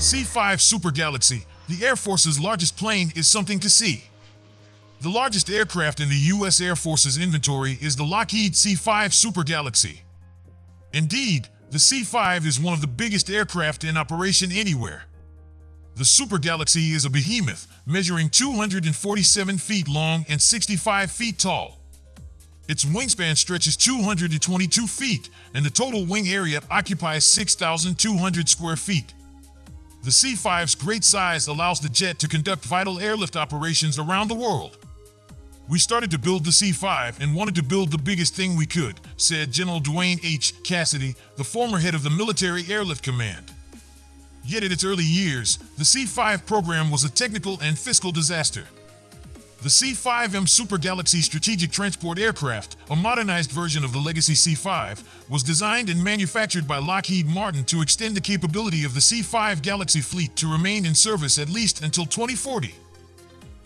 C-5 Super Galaxy, the Air Force's largest plane, is something to see. The largest aircraft in the U.S. Air Force's inventory is the Lockheed C-5 Super Galaxy. Indeed, the C-5 is one of the biggest aircraft in operation anywhere. The Super Galaxy is a behemoth, measuring 247 feet long and 65 feet tall. Its wingspan stretches 222 feet, and the total wing area occupies 6,200 square feet. The C-5's great size allows the jet to conduct vital airlift operations around the world. We started to build the C-5 and wanted to build the biggest thing we could, said General Duane H. Cassidy, the former head of the Military Airlift Command. Yet in its early years, the C-5 program was a technical and fiscal disaster. The C-5M Super Galaxy Strategic Transport Aircraft, a modernized version of the legacy C-5, was designed and manufactured by Lockheed Martin to extend the capability of the C-5 Galaxy fleet to remain in service at least until 2040.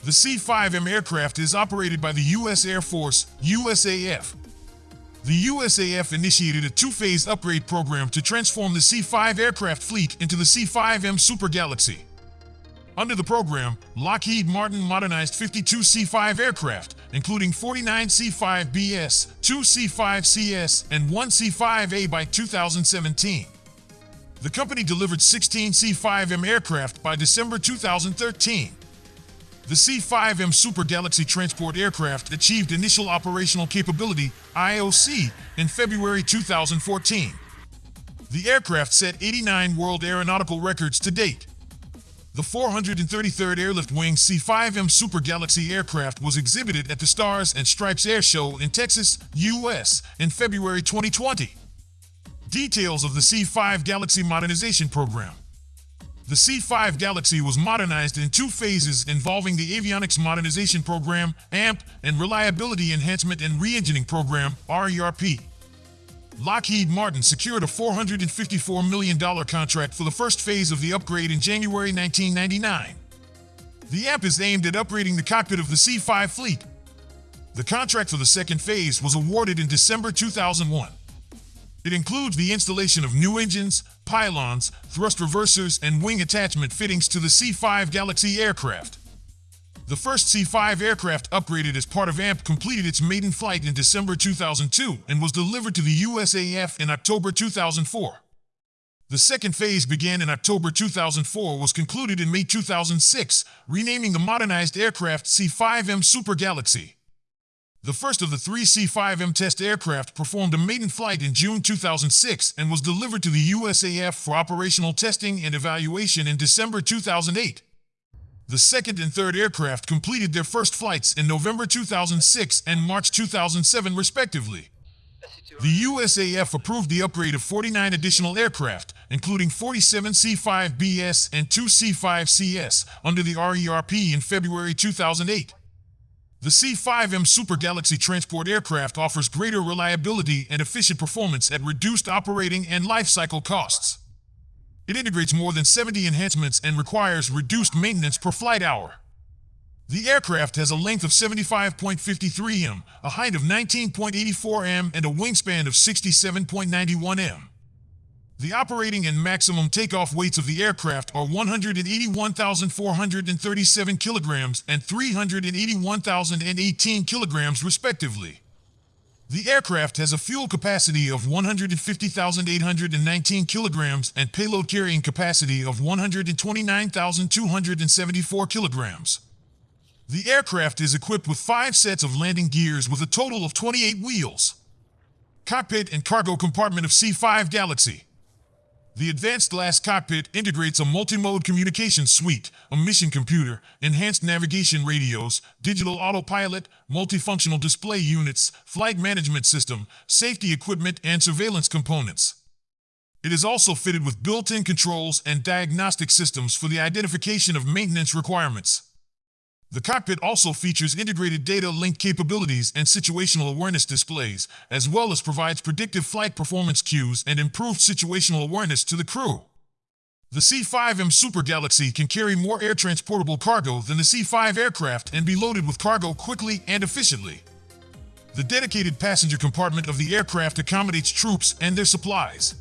The C-5M aircraft is operated by the U.S. Air Force, USAF, the USAF initiated a two-phase upgrade program to transform the C-5 aircraft fleet into the C-5M Super Galaxy. Under the program, Lockheed Martin modernized 52 C-5 aircraft, including 49 C-5BS, 2 C-5CS, and 1 C-5A by 2017. The company delivered 16 C-5M aircraft by December 2013. The C-5M Super Galaxy transport aircraft achieved initial operational capability, IOC, in February 2014. The aircraft set 89 world aeronautical records to date. The 433rd Airlift Wing C-5M Super Galaxy aircraft was exhibited at the Stars and Stripes Air Show in Texas, U.S. in February 2020. Details of the C-5 Galaxy Modernization Program the C-5 Galaxy was modernized in two phases involving the Avionics Modernization Program, AMP, and Reliability Enhancement and Reengineering Program, RERP. Lockheed Martin secured a $454 million contract for the first phase of the upgrade in January 1999. The AMP is aimed at upgrading the cockpit of the C-5 fleet. The contract for the second phase was awarded in December 2001. It includes the installation of new engines, pylons, thrust reversers, and wing attachment fittings to the C-5 Galaxy aircraft. The first C-5 aircraft upgraded as part of AMP completed its maiden flight in December 2002 and was delivered to the USAF in October 2004. The second phase began in October 2004 was concluded in May 2006, renaming the modernized aircraft C-5M Super Galaxy. The first of the three C-5M test aircraft performed a maiden flight in June 2006 and was delivered to the USAF for operational testing and evaluation in December 2008. The second and third aircraft completed their first flights in November 2006 and March 2007 respectively. The USAF approved the upgrade of 49 additional aircraft, including 47 C-5BS and 2 C-5CS, under the RERP in February 2008. The C-5M Super Galaxy transport aircraft offers greater reliability and efficient performance at reduced operating and life cycle costs. It integrates more than 70 enhancements and requires reduced maintenance per flight hour. The aircraft has a length of 75.53 m, a height of 19.84 m, and a wingspan of 67.91 m. The operating and maximum takeoff weights of the aircraft are 181,437 kilograms and 381,018 kilograms respectively. The aircraft has a fuel capacity of 150,819 kilograms and payload carrying capacity of 129,274 kilograms. The aircraft is equipped with five sets of landing gears with a total of 28 wheels. Cockpit and cargo compartment of C-5 Galaxy. The Advanced Glass Cockpit integrates a multi-mode communication suite, a mission computer, enhanced navigation radios, digital autopilot, multifunctional display units, flight management system, safety equipment, and surveillance components. It is also fitted with built-in controls and diagnostic systems for the identification of maintenance requirements. The cockpit also features integrated data link capabilities and situational awareness displays, as well as provides predictive flight performance cues and improved situational awareness to the crew. The C-5M Super Galaxy can carry more air transportable cargo than the C-5 aircraft and be loaded with cargo quickly and efficiently. The dedicated passenger compartment of the aircraft accommodates troops and their supplies.